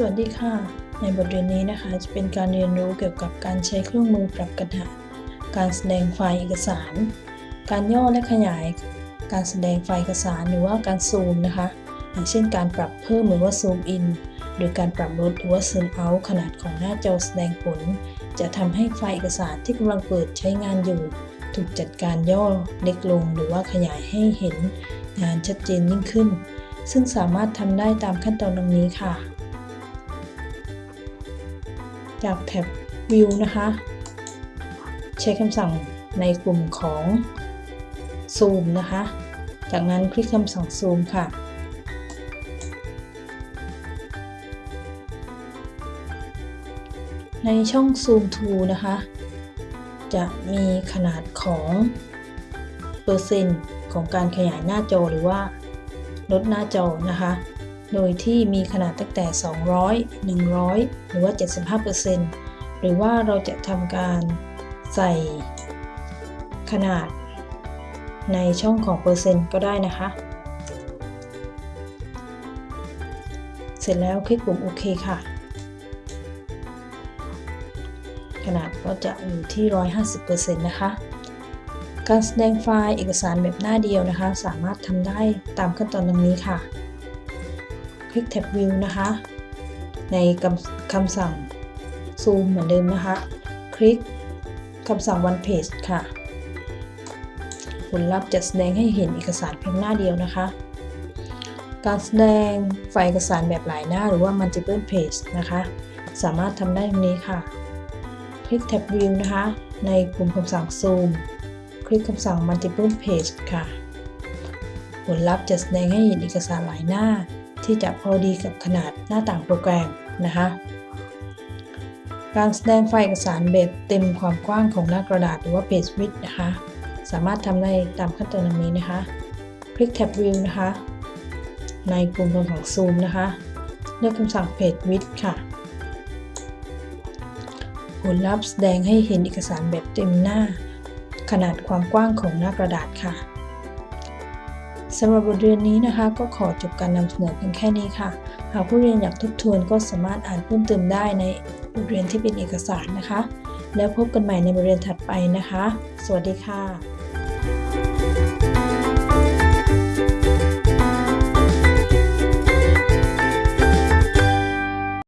สวัสดีค่ะ ในบทเรียนนี้นะคะจะเป็นการเรียนรู้เกี่ยวกับการใช้เครื่องมือปรับกระดาษ การแสดงไฟล์เอกสาร การย่อและขยาย การแสดงไฟล์เอกสารหรือว่าการซูมนะคะ อย่างเช่นการปรับเพิ่มหรือว่าซูมอินโดยการปรับลดหรือว่าซูมเอาขนาดของหน้าจอแสดงผล จะทำให้ไฟล์เอกสารที่กำลังเปิดใช้งานอยู่ ถูกจัดการย่อเล็กลง หรือว่าขยายให้เห็นงานชัดเจนยิ่งขึ้น ซึ่งสามารถทำได้ตามขั้นตอนดังนี้ค่ะ จากแท็บ View นะคะ ใช้คำสั่งในกลุ่มของ Zoom นะคะ จากนั้นคลิกคำสั่ง Zoom ค่ะ ในช่อง Zoom to นะคะ จะมีขนาดของเปอร์เซ็นต์ของการขยายหน้าจอหรือว่าลดหน้าจอนะคะ โดยที่มีขนาดตั้งแต่ 200 100 หรือว่า 75%หรือว่าเราจะทำการใส่ขนาดในช่องของเปอร์เซ็นต์ก็ได้นะคะ เสร็จแล้วคลิกปุ่มโอเคค่ะ ขนาดก็จะอยู่ที่ 150%นะคะ การแสดงไฟล์เอกสารแบบหน้าเดียวนะคะ สามารถทำได้ตามขั้นตอนดังนี้ค่ะ ลิกแท็บ View นะคะ ในคำสั่ง Zoom เหมือนเดิมนะคะ คลิกคำสั่ง One Page ค่ะ ผลลัพธ์จะแสดงให้เห็นเอกสารเพียงหน้าเดียวนะคะ การแสดงไฟล์เอกสารแบบหลายหน้าหรือว่า Multiple Page นะคะ สามารถทำได้ตรงนี้ค่ะ คลิกแท็บ View นะคะ ในกลุ่มคำสั่ง Zoom คลิกคำสั่ง Multiple Page ค่ะ ผลลัพธ์จะแสดงให้เห็นเอกสารหลายหน้า ที่จะพอดีกับขนาดหน้าต่างโปรแกรมนะคะ การแสดงไฟล์เอกสารแบบเต็มความกว้างของหน้ากระดาษหรือว่า Page Width นะคะ สามารถทำได้ตามขั้นตอนดังนี้นะคะ คลิกแท็บ View นะคะ ในกลุ่มคำสั่ง Zoom นะคะ เลือกคำสั่ง Page Width ค่ะผลลัพธ์แสดงให้เห็นเอกสารแบบเต็มหน้า ขนาดความกว้างของหน้ากระดาษค่ะ สำหรับบทเรียนนี้นะคะ ก็ขอจบการนำเสนอเพียงแค่นี้ค่ะ หากผู้เรียนอยากทบทวนก็สามารถอ่านเพิ่มเติมได้ในบทเรียนที่เป็นเอกสารนะคะ แล้วพบกันใหม่ในบทเรียนถัดไปนะคะ สวัสดีค่ะ